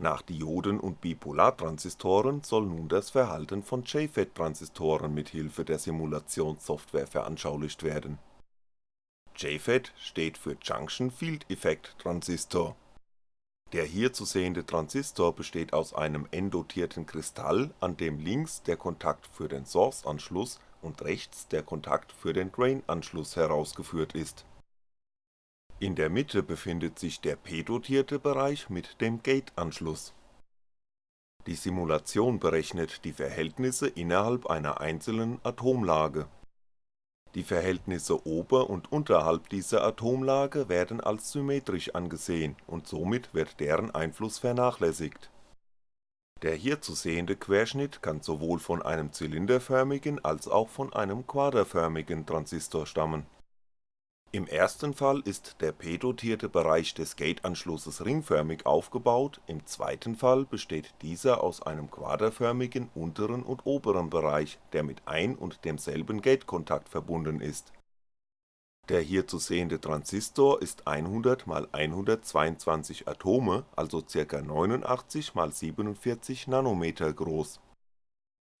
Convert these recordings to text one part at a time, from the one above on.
Nach Dioden und Bipolartransistoren soll nun das Verhalten von JFET-Transistoren mit Hilfe der Simulationssoftware veranschaulicht werden. JFET steht für Junction Field Effect Transistor. Der hier zu sehende Transistor besteht aus einem n-dotierten Kristall, an dem links der Kontakt für den Source-Anschluss und rechts der Kontakt für den Drain-Anschluss herausgeführt ist. In der Mitte befindet sich der p-dotierte Bereich mit dem Gate-Anschluss. Die Simulation berechnet die Verhältnisse innerhalb einer einzelnen Atomlage. Die Verhältnisse ober und unterhalb dieser Atomlage werden als symmetrisch angesehen und somit wird deren Einfluss vernachlässigt der hier zu sehende Querschnitt kann sowohl von einem zylinderförmigen als auch von einem quaderförmigen Transistor stammen. Im ersten Fall ist der p-dotierte Bereich des Gate-Anschlusses ringförmig aufgebaut, im zweiten Fall besteht dieser aus einem quaderförmigen unteren und oberen Bereich, der mit ein und demselben Gate-Kontakt verbunden ist der hier zu sehende Transistor ist 100 x 122 Atome, also ca. 89 x 47 Nanometer groß.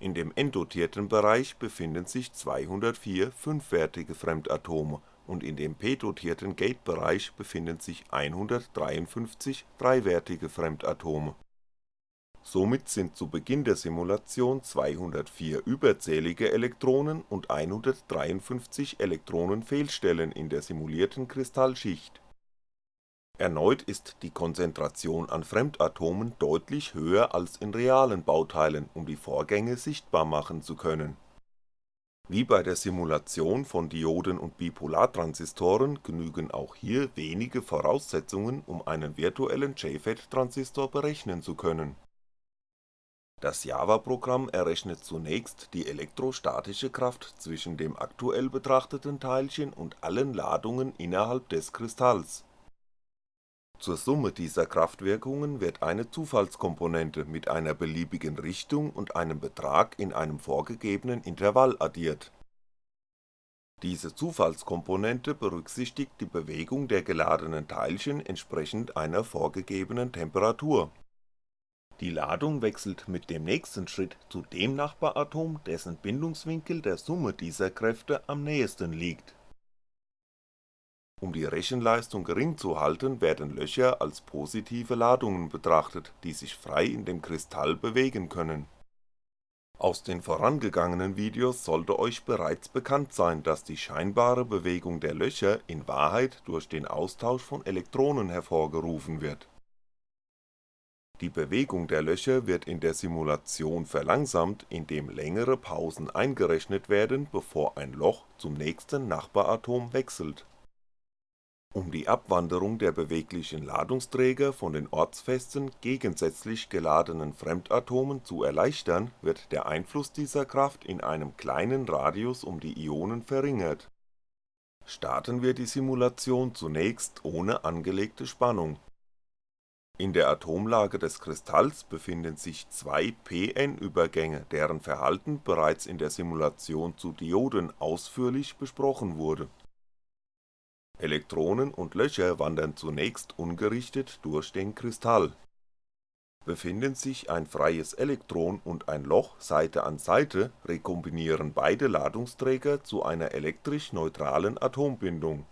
In dem n-dotierten Bereich befinden sich 204 fünfwertige Fremdatome und in dem p-dotierten Gate-Bereich befinden sich 153 dreiwertige Fremdatome Somit sind zu Beginn der Simulation 204 überzählige Elektronen und 153 Elektronenfehlstellen in der simulierten Kristallschicht. Erneut ist die Konzentration an Fremdatomen deutlich höher als in realen Bauteilen, um die Vorgänge sichtbar machen zu können. Wie bei der Simulation von Dioden und Bipolartransistoren genügen auch hier wenige Voraussetzungen, um einen virtuellen JFET-Transistor berechnen zu können das Java-Programm errechnet zunächst die elektrostatische Kraft zwischen dem aktuell betrachteten Teilchen und allen Ladungen innerhalb des Kristalls. Zur Summe dieser Kraftwirkungen wird eine Zufallskomponente mit einer beliebigen Richtung und einem Betrag in einem vorgegebenen Intervall addiert. Diese Zufallskomponente berücksichtigt die Bewegung der geladenen Teilchen entsprechend einer vorgegebenen Temperatur die Ladung wechselt mit dem nächsten Schritt zu dem Nachbaratom, dessen Bindungswinkel der Summe dieser Kräfte am nähesten liegt. Um die Rechenleistung gering zu halten, werden Löcher als positive Ladungen betrachtet, die sich frei in dem Kristall bewegen können. Aus den vorangegangenen Videos sollte euch bereits bekannt sein, dass die scheinbare Bewegung der Löcher in Wahrheit durch den Austausch von Elektronen hervorgerufen wird die Bewegung der Löcher wird in der Simulation verlangsamt, indem längere Pausen eingerechnet werden, bevor ein Loch zum nächsten Nachbaratom wechselt. Um die Abwanderung der beweglichen Ladungsträger von den ortsfesten, gegensätzlich geladenen Fremdatomen zu erleichtern, wird der Einfluss dieser Kraft in einem kleinen Radius um die Ionen verringert. Starten wir die Simulation zunächst ohne angelegte Spannung in der Atomlage des Kristalls befinden sich zwei p-n-Übergänge, deren Verhalten bereits in der Simulation zu Dioden ausführlich besprochen wurde. Elektronen und Löcher wandern zunächst ungerichtet durch den Kristall. Befinden sich ein freies Elektron und ein Loch Seite an Seite, rekombinieren beide Ladungsträger zu einer elektrisch neutralen Atombindung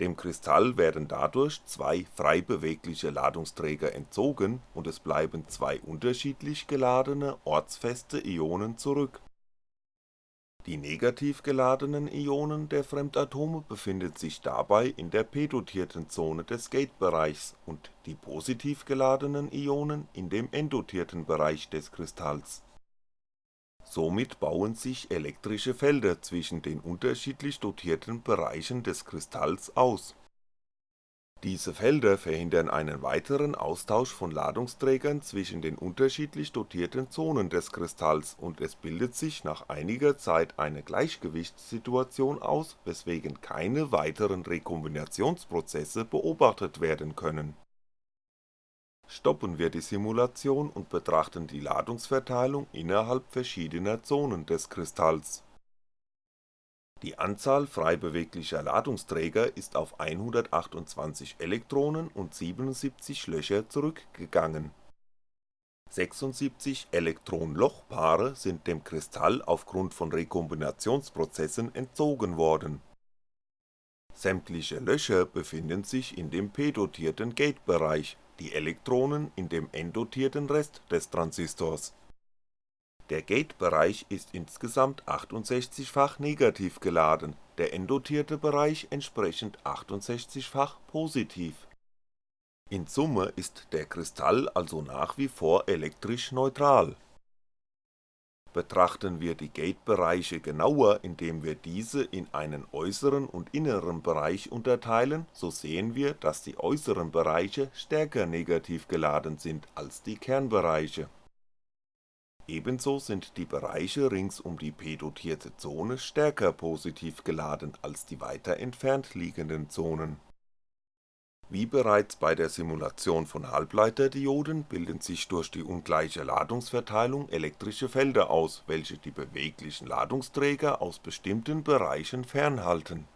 dem Kristall werden dadurch zwei frei bewegliche Ladungsträger entzogen und es bleiben zwei unterschiedlich geladene, ortsfeste Ionen zurück. Die negativ geladenen Ionen der Fremdatome befinden sich dabei in der p-dotierten Zone des Gate-Bereichs und die positiv geladenen Ionen in dem n-dotierten Bereich des Kristalls Somit bauen sich elektrische Felder zwischen den unterschiedlich dotierten Bereichen des Kristalls aus. Diese Felder verhindern einen weiteren Austausch von Ladungsträgern zwischen den unterschiedlich dotierten Zonen des Kristalls und es bildet sich nach einiger Zeit eine Gleichgewichtssituation aus, weswegen keine weiteren Rekombinationsprozesse beobachtet werden können stoppen wir die Simulation und betrachten die Ladungsverteilung innerhalb verschiedener Zonen des Kristalls. Die Anzahl frei beweglicher Ladungsträger ist auf 128 Elektronen und 77 Löcher zurückgegangen. 76 Elektron-Loch-Paare sind dem Kristall aufgrund von Rekombinationsprozessen entzogen worden. Sämtliche Löcher befinden sich in dem p-dotierten Gate-Bereich, die Elektronen in dem n-dotierten Rest des Transistors der Gate-Bereich ist insgesamt 68-fach negativ geladen, der n-dotierte Bereich entsprechend 68-fach positiv. In Summe ist der Kristall also nach wie vor elektrisch neutral. Betrachten wir die Gate-Bereiche genauer, indem wir diese in einen äußeren und inneren Bereich unterteilen, so sehen wir, dass die äußeren Bereiche stärker negativ geladen sind als die Kernbereiche Ebenso sind die Bereiche rings um die p-dotierte Zone stärker positiv geladen als die weiter entfernt liegenden Zonen. Wie bereits bei der Simulation von Halbleiterdioden bilden sich durch die ungleiche Ladungsverteilung elektrische Felder aus, welche die beweglichen Ladungsträger aus bestimmten Bereichen fernhalten.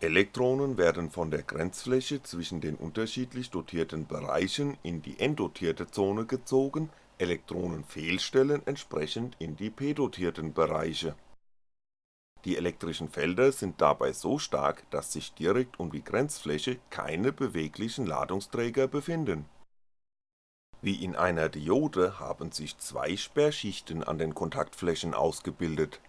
Elektronen werden von der Grenzfläche zwischen den unterschiedlich dotierten Bereichen in die n-dotierte Zone gezogen Elektronenfehlstellen entsprechend in die p-dotierten Bereiche. Die elektrischen Felder sind dabei so stark, dass sich direkt um die Grenzfläche keine beweglichen Ladungsträger befinden. Wie in einer Diode haben sich zwei Sperrschichten an den Kontaktflächen ausgebildet.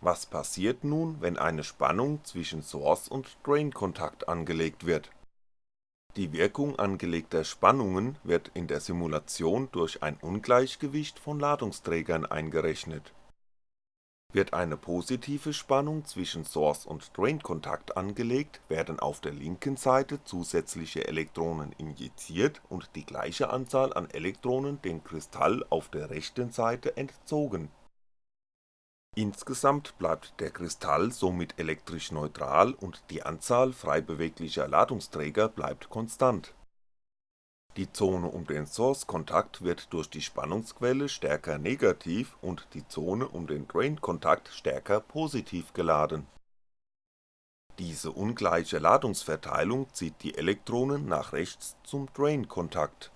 Was passiert nun, wenn eine Spannung zwischen Source und Drain-Kontakt angelegt wird die Wirkung angelegter Spannungen wird in der Simulation durch ein Ungleichgewicht von Ladungsträgern eingerechnet. Wird eine positive Spannung zwischen Source und Drain-Kontakt angelegt, werden auf der linken Seite zusätzliche Elektronen injiziert und die gleiche Anzahl an Elektronen dem Kristall auf der rechten Seite entzogen Insgesamt bleibt der Kristall somit elektrisch neutral und die Anzahl frei beweglicher Ladungsträger bleibt konstant. Die Zone um den Source-Kontakt wird durch die Spannungsquelle stärker negativ und die Zone um den Drain-Kontakt stärker positiv geladen. Diese ungleiche Ladungsverteilung zieht die Elektronen nach rechts zum Drain-Kontakt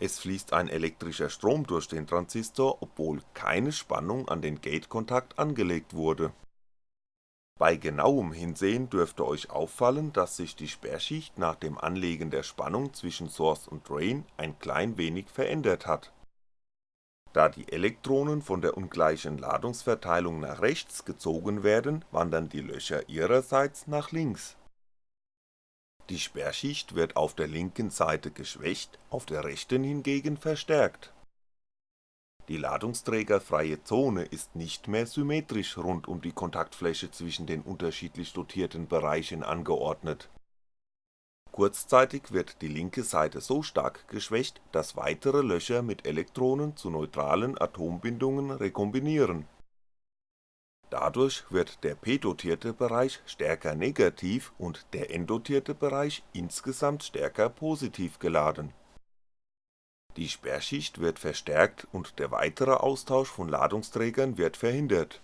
es fließt ein elektrischer Strom durch den Transistor, obwohl keine Spannung an den Gate-Kontakt angelegt wurde. Bei genauem Hinsehen dürfte euch auffallen, dass sich die Sperrschicht nach dem Anlegen der Spannung zwischen Source und Drain ein klein wenig verändert hat. Da die Elektronen von der ungleichen Ladungsverteilung nach rechts gezogen werden, wandern die Löcher ihrerseits nach links die Sperrschicht wird auf der linken Seite geschwächt, auf der rechten hingegen verstärkt. Die ladungsträgerfreie Zone ist nicht mehr symmetrisch rund um die Kontaktfläche zwischen den unterschiedlich dotierten Bereichen angeordnet. Kurzzeitig wird die linke Seite so stark geschwächt, dass weitere Löcher mit Elektronen zu neutralen Atombindungen rekombinieren Dadurch wird der p-dotierte Bereich stärker negativ und der n-dotierte Bereich insgesamt stärker positiv geladen. Die Sperrschicht wird verstärkt und der weitere Austausch von Ladungsträgern wird verhindert.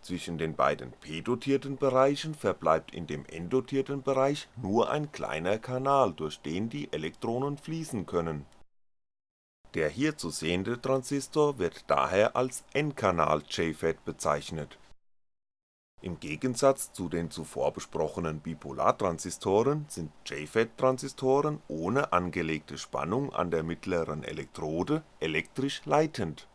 Zwischen den beiden p-dotierten Bereichen verbleibt in dem n-dotierten Bereich nur ein kleiner Kanal, durch den die Elektronen fließen können der hier zu sehende Transistor wird daher als N-Kanal JFET bezeichnet. Im Gegensatz zu den zuvor besprochenen Bipolartransistoren sind JFET-Transistoren ohne angelegte Spannung an der mittleren Elektrode elektrisch leitend.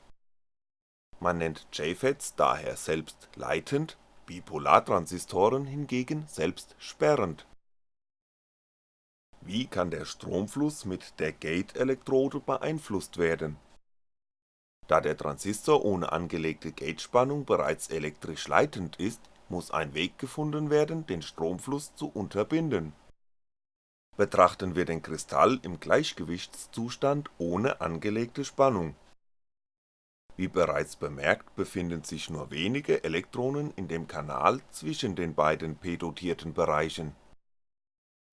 Man nennt JFETs daher selbst leitend, Bipolartransistoren hingegen selbst sperrend wie kann der Stromfluss mit der Gate-Elektrode beeinflusst werden? Da der Transistor ohne angelegte Gatespannung bereits elektrisch leitend ist, muss ein Weg gefunden werden, den Stromfluss zu unterbinden. Betrachten wir den Kristall im Gleichgewichtszustand ohne angelegte Spannung. Wie bereits bemerkt befinden sich nur wenige Elektronen in dem Kanal zwischen den beiden p-dotierten Bereichen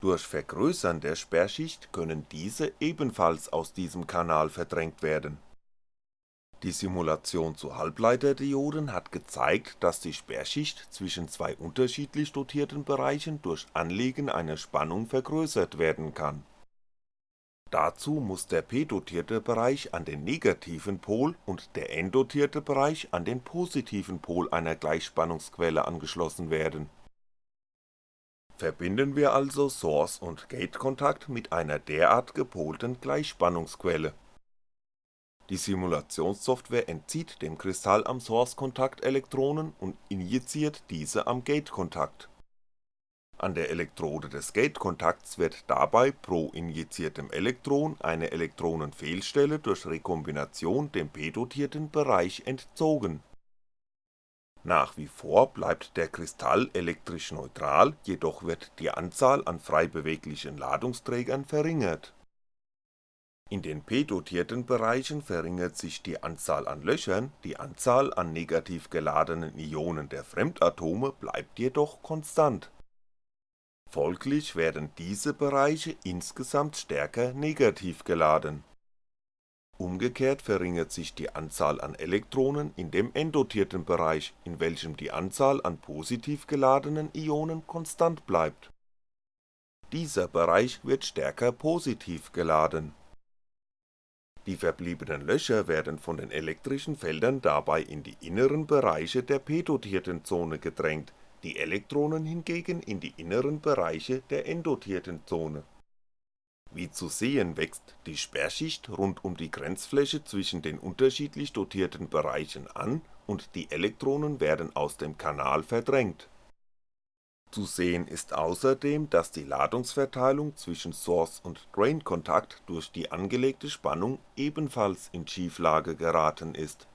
durch Vergrößern der Sperrschicht können diese ebenfalls aus diesem Kanal verdrängt werden. Die Simulation zu Halbleiterdioden hat gezeigt, dass die Sperrschicht zwischen zwei unterschiedlich dotierten Bereichen durch Anlegen einer Spannung vergrößert werden kann. Dazu muss der p-dotierte Bereich an den negativen Pol und der n-dotierte Bereich an den positiven Pol einer Gleichspannungsquelle angeschlossen werden. Verbinden wir also Source und Gate-Kontakt mit einer derart gepolten Gleichspannungsquelle die Simulationssoftware entzieht dem Kristall am Source-Kontakt Elektronen und injiziert diese am Gate-Kontakt. An der Elektrode des Gate-Kontakts wird dabei pro injiziertem Elektron eine Elektronenfehlstelle durch Rekombination dem p-dotierten Bereich entzogen. Nach wie vor bleibt der Kristall elektrisch neutral, jedoch wird die Anzahl an frei beweglichen Ladungsträgern verringert in den p-dotierten Bereichen verringert sich die Anzahl an Löchern, die Anzahl an negativ geladenen Ionen der Fremdatome bleibt jedoch konstant. Folglich werden diese Bereiche insgesamt stärker negativ geladen. Umgekehrt verringert sich die Anzahl an Elektronen in dem n-dotierten Bereich, in welchem die Anzahl an positiv geladenen Ionen konstant bleibt. Dieser Bereich wird stärker positiv geladen die verbliebenen Löcher werden von den elektrischen Feldern dabei in die inneren Bereiche der p-dotierten Zone gedrängt, die Elektronen hingegen in die inneren Bereiche der n-dotierten Zone. Wie zu sehen wächst die Sperrschicht rund um die Grenzfläche zwischen den unterschiedlich dotierten Bereichen an und die Elektronen werden aus dem Kanal verdrängt zu sehen ist außerdem, dass die Ladungsverteilung zwischen Source und Drain-Kontakt durch die angelegte Spannung ebenfalls in Schieflage geraten ist.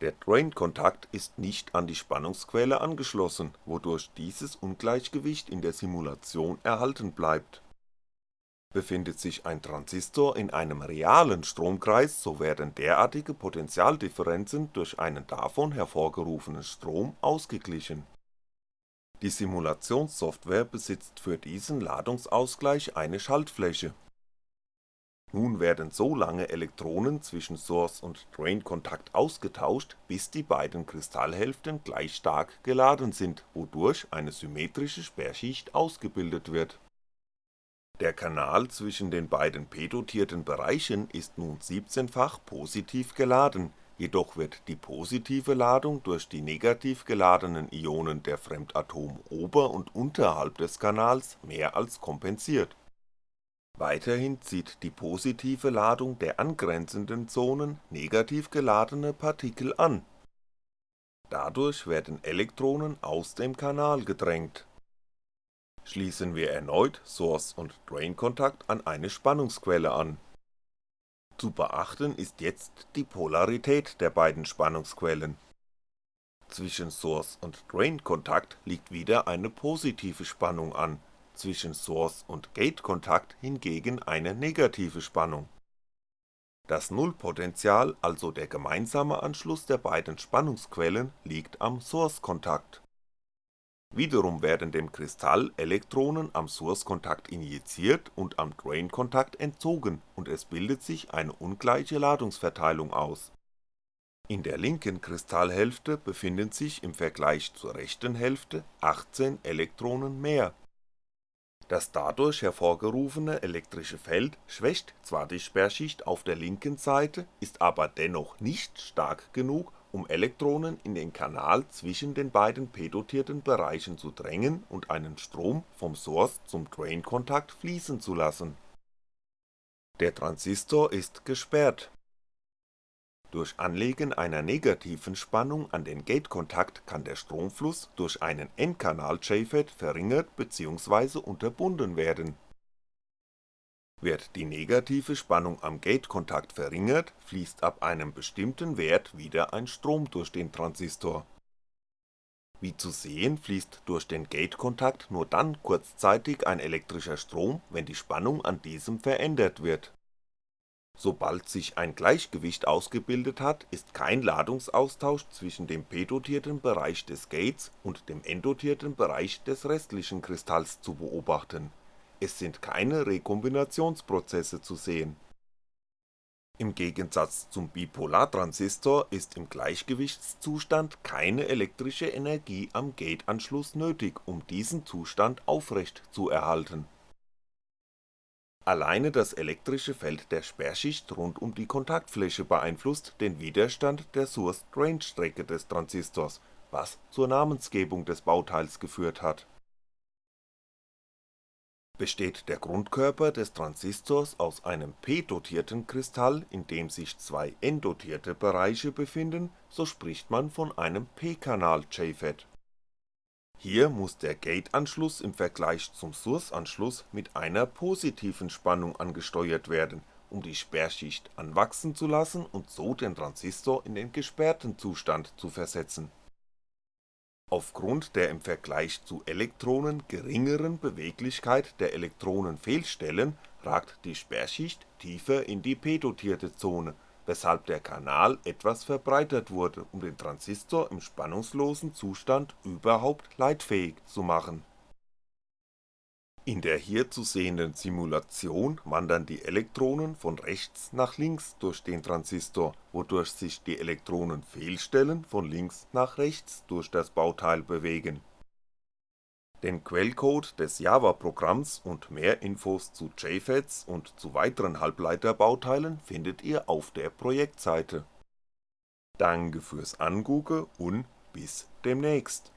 Der Drain-Kontakt ist nicht an die Spannungsquelle angeschlossen, wodurch dieses Ungleichgewicht in der Simulation erhalten bleibt. Befindet sich ein Transistor in einem realen Stromkreis, so werden derartige Potentialdifferenzen durch einen davon hervorgerufenen Strom ausgeglichen die Simulationssoftware besitzt für diesen Ladungsausgleich eine Schaltfläche. Nun werden so lange Elektronen zwischen Source und Drain-Kontakt ausgetauscht, bis die beiden Kristallhälften gleich stark geladen sind, wodurch eine symmetrische Sperrschicht ausgebildet wird. Der Kanal zwischen den beiden p-dotierten Bereichen ist nun 17-fach positiv geladen jedoch wird die positive Ladung durch die negativ geladenen Ionen der Fremdatome ober und unterhalb des Kanals mehr als kompensiert. Weiterhin zieht die positive Ladung der angrenzenden Zonen negativ geladene Partikel an. Dadurch werden Elektronen aus dem Kanal gedrängt. Schließen wir erneut Source und Drain-Kontakt an eine Spannungsquelle an zu beachten ist jetzt die Polarität der beiden Spannungsquellen. Zwischen Source und Drain-Kontakt liegt wieder eine positive Spannung an, zwischen Source und Gate-Kontakt hingegen eine negative Spannung. Das Nullpotential, also der gemeinsame Anschluss der beiden Spannungsquellen, liegt am Source-Kontakt Wiederum werden dem Kristall Elektronen am Source-Kontakt injiziert und am Drain-Kontakt entzogen und es bildet sich eine ungleiche Ladungsverteilung aus. In der linken Kristallhälfte befinden sich im Vergleich zur rechten Hälfte 18 Elektronen mehr. Das dadurch hervorgerufene elektrische Feld schwächt zwar die Sperrschicht auf der linken Seite, ist aber dennoch nicht stark genug um Elektronen in den Kanal zwischen den beiden p-dotierten Bereichen zu drängen und einen Strom vom Source zum Drain-Kontakt fließen zu lassen. Der Transistor ist gesperrt. Durch Anlegen einer negativen Spannung an den Gate-Kontakt kann der Stromfluss durch einen N-Kanal JFET verringert bzw. unterbunden werden wird die negative Spannung am Gate-Kontakt verringert, fließt ab einem bestimmten Wert wieder ein Strom durch den Transistor. Wie zu sehen fließt durch den Gate-Kontakt nur dann kurzzeitig ein elektrischer Strom, wenn die Spannung an diesem verändert wird. Sobald sich ein Gleichgewicht ausgebildet hat, ist kein Ladungsaustausch zwischen dem p-dotierten Bereich des Gates und dem n-dotierten Bereich des restlichen Kristalls zu beobachten es sind keine Rekombinationsprozesse zu sehen Im Gegensatz zum Bipolartransistor ist im Gleichgewichtszustand keine elektrische Energie am Gateanschluss nötig, um diesen Zustand aufrecht zu erhalten. Alleine das elektrische Feld der Sperrschicht rund um die Kontaktfläche beeinflusst den Widerstand der Source-Drain-Strecke des Transistors, was zur Namensgebung des Bauteils geführt hat Besteht der Grundkörper des Transistors aus einem p-dotierten Kristall, in dem sich zwei n-dotierte Bereiche befinden, so spricht man von einem p-Kanal JFET. Hier muss der Gateanschluss im Vergleich zum Sourceanschluss mit einer positiven Spannung angesteuert werden, um die Sperrschicht anwachsen zu lassen und so den Transistor in den gesperrten Zustand zu versetzen Aufgrund der im Vergleich zu Elektronen geringeren Beweglichkeit der Elektronenfehlstellen ragt die Sperrschicht tiefer in die p-dotierte Zone, weshalb der Kanal etwas verbreitert wurde, um den Transistor im spannungslosen Zustand überhaupt leitfähig zu machen in der hier zu sehenden Simulation wandern die Elektronen von rechts nach links durch den Transistor, wodurch sich die Elektronenfehlstellen von links nach rechts durch das Bauteil bewegen. Den Quellcode des Java-Programms und mehr Infos zu JFETs und zu weiteren Halbleiterbauteilen findet ihr auf der Projektseite. Danke fürs Angucke und bis demnächst